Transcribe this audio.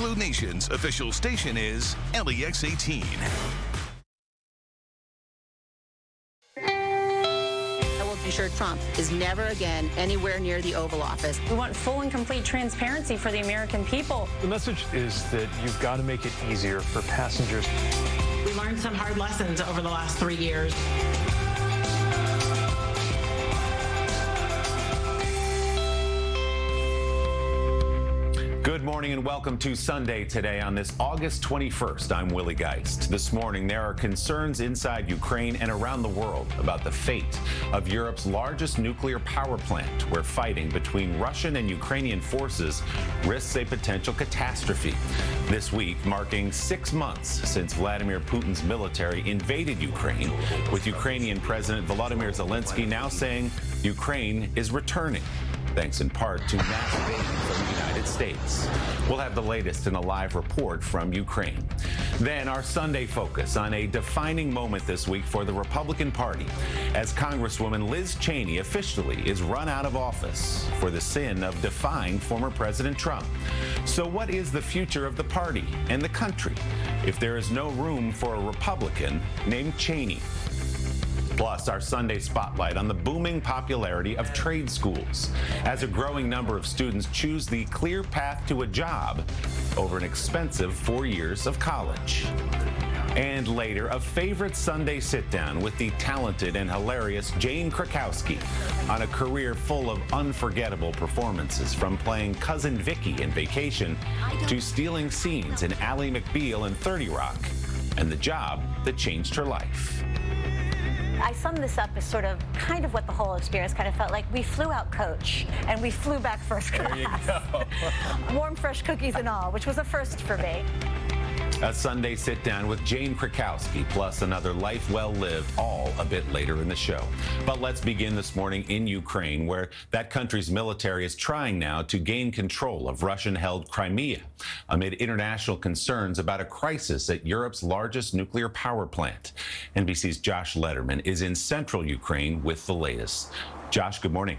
Blue Nation's official station is LEX 18. I will be sure Trump is never again anywhere near the Oval Office. We want full and complete transparency for the American people. The message is that you've got to make it easier for passengers. We learned some hard lessons over the last three years. Good morning and welcome to Sunday today on this August 21st. I'm Willie Geist. This morning, there are concerns inside Ukraine and around the world about the fate of Europe's largest nuclear power plant, where fighting between Russian and Ukrainian forces risks a potential catastrophe. This week, marking six months since Vladimir Putin's military invaded Ukraine, with Ukrainian President Volodymyr Zelensky now saying Ukraine is returning thanks in part to massive aid from the United States. We'll have the latest in a live report from Ukraine. Then our Sunday focus on a defining moment this week for the Republican Party as Congresswoman Liz Cheney officially is run out of office for the sin of defying former President Trump. So what is the future of the party and the country if there is no room for a Republican named Cheney? Plus, our Sunday spotlight on the booming popularity of trade schools as a growing number of students choose the clear path to a job over an expensive four years of college. And later, a favorite Sunday sit down with the talented and hilarious Jane Krakowski on a career full of unforgettable performances from playing Cousin Vicky in Vacation to stealing scenes in Ally McBeal in 30 Rock and the job that changed her life. I sum this up as sort of kind of what the whole experience kind of felt like. We flew out coach and we flew back first class. There you go. Warm, fresh cookies and all, which was a first for me. A Sunday sit down with Jane Krakowski, plus another life well lived, all a bit later in the show. But let's begin this morning in Ukraine, where that country's military is trying now to gain control of Russian held Crimea amid international concerns about a crisis at Europe's largest nuclear power plant. NBC's Josh Lederman is in central Ukraine with the latest. Josh, good morning.